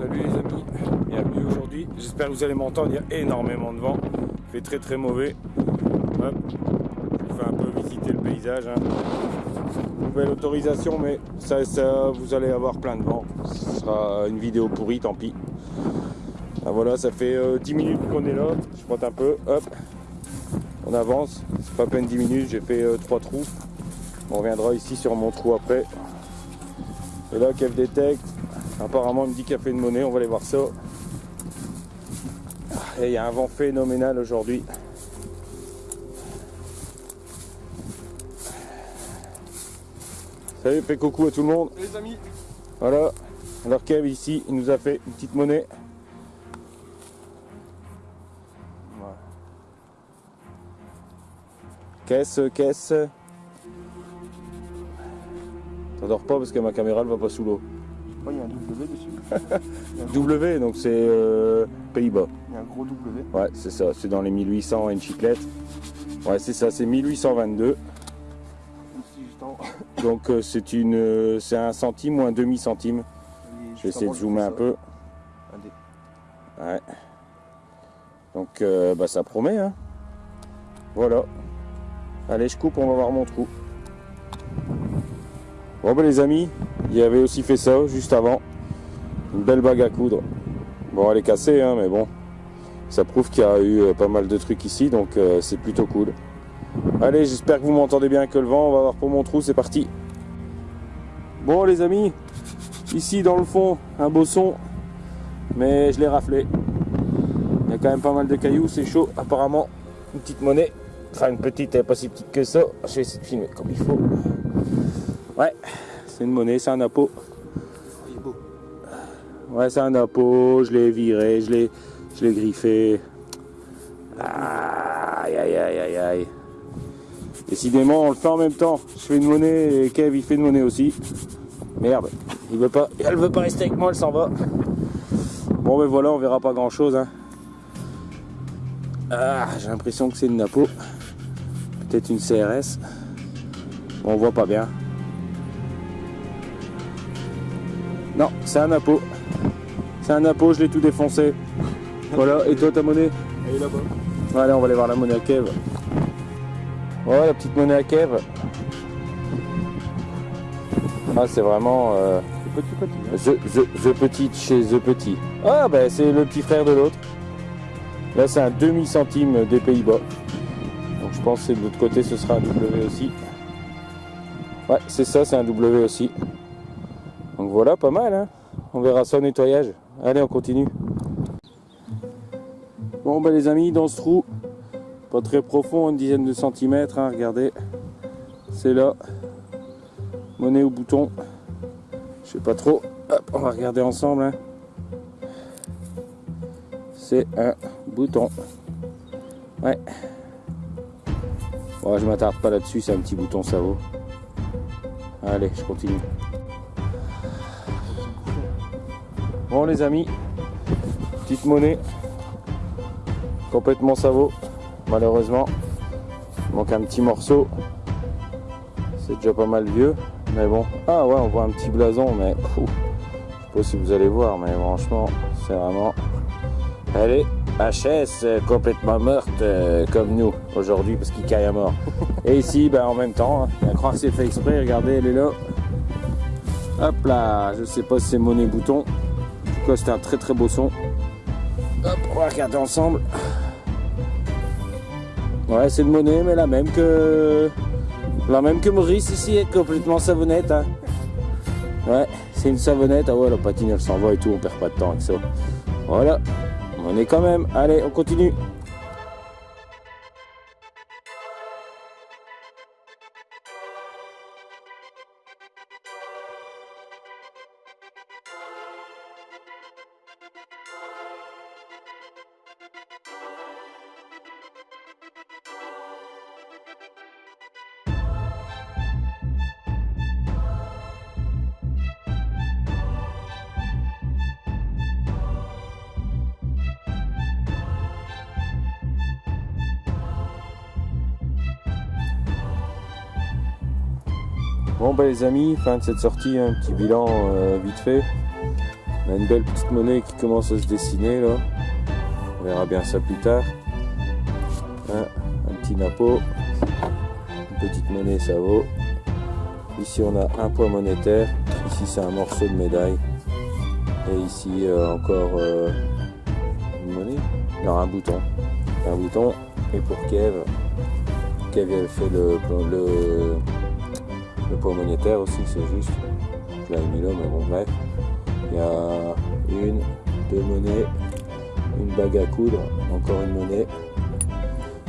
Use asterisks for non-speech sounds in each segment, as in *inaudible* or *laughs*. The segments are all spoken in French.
Salut les amis, bienvenue aujourd'hui. J'espère que vous allez m'entendre, il y a énormément de vent. Il fait très très mauvais. Hop. Je vous un peu visiter le paysage. hein. Nouvelle autorisation, mais ça, vous allez avoir plein de vent. Ce sera une vidéo pourrie, tant pis. Ah, voilà, ça fait euh, 10 minutes qu'on est là. Je monte un peu, hop. On avance, c'est pas à peine 10 minutes, j'ai fait 3 trous. On reviendra ici sur mon trou après. Et là, Kev Detect, apparemment il me dit qu'il a fait une monnaie, on va aller voir ça. Et il y a un vent phénoménal aujourd'hui. Salut, fais coucou à tout le monde. Les amis, Voilà. Alors Kev ici, il nous a fait une petite monnaie. Voilà. Caisse, caisse. T'endors pas parce que ma caméra elle va pas sous l'eau. *laughs* il y a un W dessus. W, donc c'est euh, Pays-Bas. Il y a un gros W. Ouais, c'est ça, c'est dans les 1800 une chiclette. Ouais, c'est ça, c'est 1822. Même si juste en- *laughs* Donc euh, c'est une, euh, c'est un centime ou un demi centime. Je vais essayer de zoomer un peu. Ouais. Donc euh, bah, ça promet, hein. Voilà. Allez, je coupe, on va voir mon trou. Bon bah les amis, il avait aussi fait ça juste avant. Une belle bague à coudre. Bon, elle est cassée, hein, mais bon. Ça prouve qu'il y a eu euh, pas mal de trucs ici, donc euh, c'est plutôt cool. Allez, j'espère que vous m'entendez bien que le vent. On va voir pour mon trou, c'est parti. Bon les amis, ici dans le fond, un beau son, mais je l'ai raflé. Il y a quand même pas mal de cailloux, c'est chaud. Apparemment, une petite monnaie. Enfin, une petite, elle pas si petite que ça. Je vais essayer de filmer comme il faut. Ouais, c'est une monnaie, c'est un appôt. Ouais, c'est un appôt. Je l'ai viré, je l'ai, je l'ai griffé. Aïe, aïe, aïe, aïe, aïe. Décidément, on le fait en même temps. Je fais une monnaie et Kev, il fait une monnaie aussi. Merde, il veut pas, elle veut pas rester avec moi, elle s'en va. Bon, ben voilà, on verra pas grand chose. Hein. Ah, j'ai l'impression que c'est une napo. Peut-être une CRS. On voit pas bien. Non, c'est un napo. C'est un napo, je l'ai tout défoncé. Voilà, et toi ta monnaie Elle est là-bas. Allez, on va aller voir la monnaie à Kev. Ouais, la petite monnaie à Kev. Ah, c'est vraiment euh, petit, petit. hein. the, the- the Petit chez The Petit. Ah, ben c'est le petit frère de l'autre. Là, c'est un demi-centime des Pays-Bas. Donc, je pense que de l'autre côté, ce sera un W aussi. Ouais, c'est ça, c'est un W aussi. Donc voilà, pas mal. Hein on verra ça au nettoyage. Allez, on continue. Bon, ben les amis, dans ce trou, pas très profond, une dizaine de centimètres, hein, regardez. C'est là. Monnaie au bouton. Je sais pas trop. Hop, on va regarder ensemble. hein. C'est un bouton. Ouais. Bon, je m'attarde pas là-dessus, c'est un petit bouton, ça vaut. Allez, je continue. Bon les amis, petite monnaie. Complètement ça vaut. Malheureusement, il manque un petit morceau. C'est déjà pas mal vieux. Mais bon. Ah ouais, on voit un petit blason, mais pfou, je sais pas si vous allez voir, mais franchement, c'est vraiment. Elle est HS complètement morte euh, comme nous aujourd'hui parce qu'il caille à mort. *laughs* Et ici, ben, en même temps, hein, il y a un croix c'est fait exprès, regardez, elle est là. Hop là, je sais pas si c'est monnaie bouton. C'était un très très beau son. Hop, on va regarder ensemble. Ouais, c'est une monnaie, mais la même que. La même que Maurice ici, est complètement savonnette. hein. Ouais, c'est une savonnette. Ah ouais, la patine elle s'en va et tout, on perd pas de temps avec ça. Voilà, on est quand même. Allez, on continue. Bon bah les amis, fin de cette sortie, un petit bilan euh, vite fait. On a une belle petite monnaie qui commence à se dessiner là. On verra bien ça plus tard. Hein, un petit napo. Une petite monnaie, ça vaut. Ici, on a un poids monétaire. Ici, c'est un morceau de médaille. Et ici, euh, encore euh, une monnaie. Non, un bouton. Un bouton. Et pour Kev, Kev avait fait le, le poids monétaire aussi, c'est juste. Là, mais bon, bref. Il y a une, deux monnaies, une bague à coudre, encore une monnaie,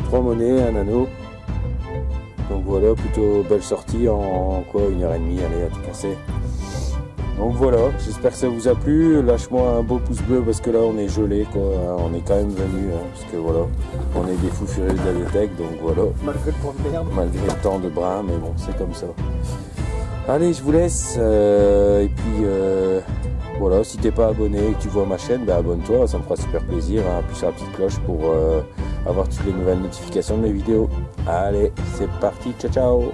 trois monnaies, un anneau. Donc voilà, plutôt belle sortie en quoi une heure et demie, allez à tout casser. Donc voilà, j'espère que ça vous a plu. Lâche-moi un beau pouce bleu parce que là on est gelé quoi. On est quand même venu hein, parce que voilà, on est des fous furieux de la bibliothèque donc voilà. Malgré le temps de merde. Malgré le temps de bras, mais bon, c'est comme ça. Allez, je vous laisse. euh, et puis euh, voilà, si t'es pas abonné et que tu vois ma chaîne, ben abonne-toi, ça me fera super plaisir. Hein. Appuie sur la petite cloche pour euh, avoir toutes les nouvelles notifications de mes vidéos. Allez, c'est parti, ciao ciao